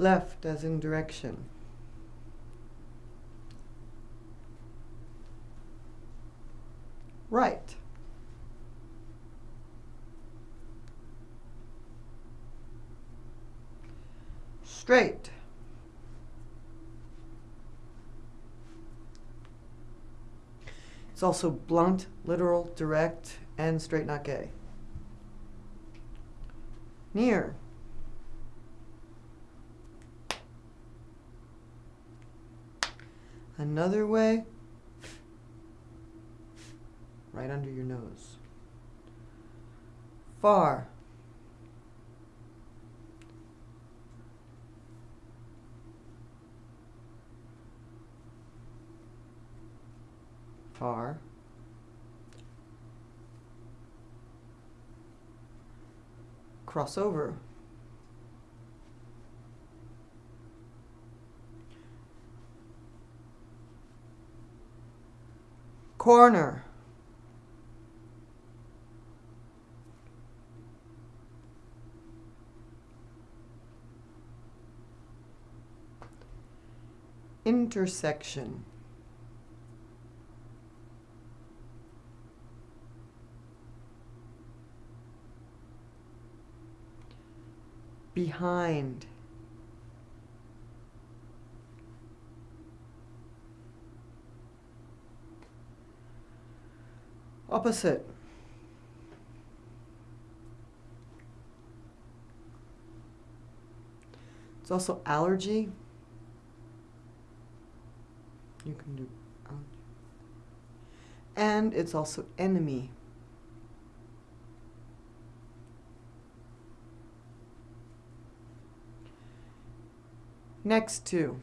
Left as in direction. Right. Straight. It's also blunt, literal, direct, and straight not gay. Near. Another way, right under your nose. Far. Far. Crossover. Corner. Intersection. Behind. Opposite. It's also allergy. You can do allergy. And it's also enemy. Next to.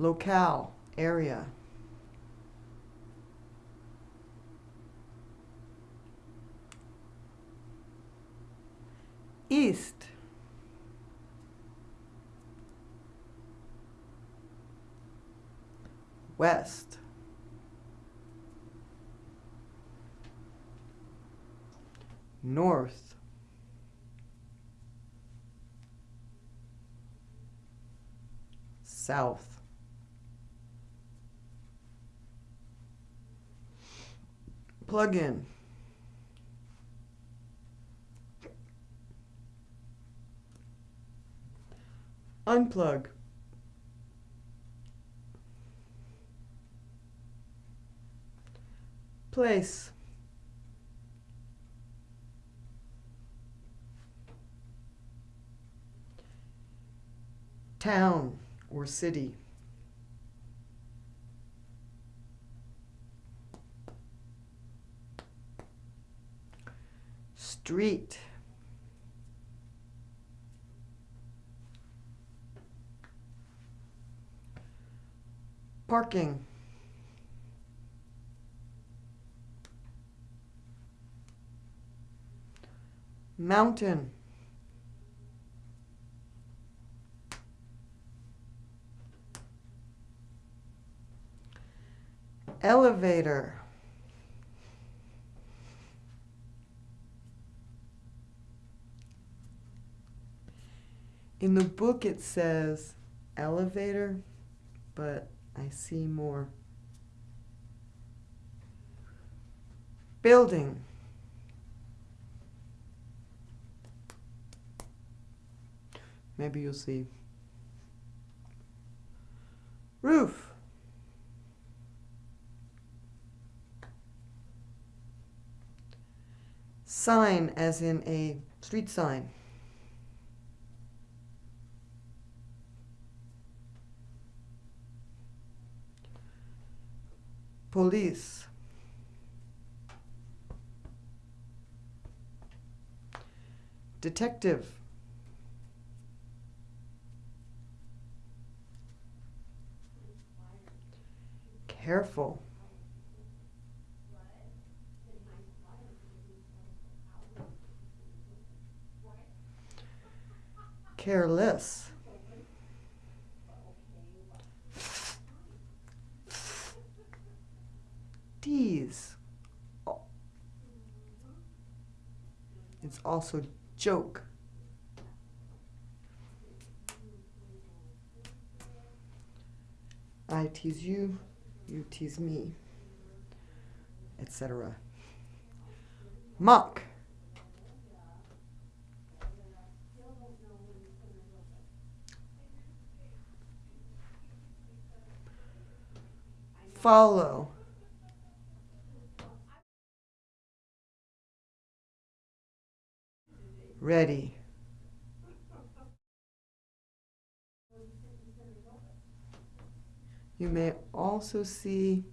Locale, area. East. West. North. South. Plug in. Unplug. Place. Town or city. Street. Parking. Mountain. Elevator. In the book it says elevator, but I see more. Building. Maybe you'll see. Roof. Sign, as in a street sign. Police. Detective. Careful. Careless. Tease. It's also joke. I tease you, you tease me, etc. Mock. Follow. Ready. You may also see